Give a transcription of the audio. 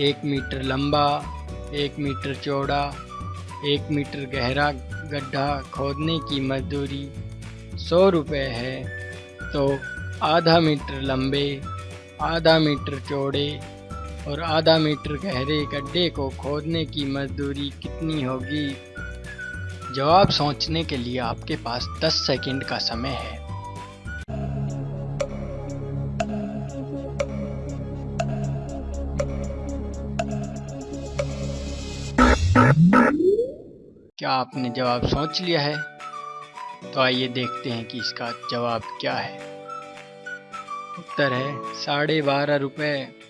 एक मीटर लंबा, एक मीटर चौड़ा, एक मीटर गहरा गड्ढा खोदने की मजदूरी सौ रुपये है। तो आधा मीटर लंबे, आधा मीटर चौड़े और आधा मीटर गहरे गड्ढे को खोदने की मजदूरी कितनी होगी? जवाब सोचने के लिए आपके पास 10 सेकंड का समय है। क्या आपने जवाब सोच लिया है? तो आइए देखते हैं कि इसका जवाब क्या है। उत्तर है साढ़े बारह रुपये